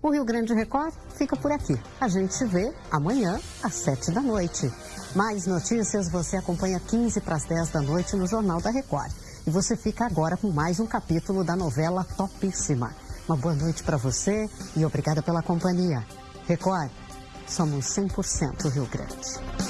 O Rio Grande Record fica por aqui. A gente se vê amanhã às 7 da noite. Mais notícias você acompanha 15 para as 10 da noite no Jornal da Record. E você fica agora com mais um capítulo da novela Topíssima. Uma boa noite para você e obrigada pela companhia. Record, somos 100% Rio Grande.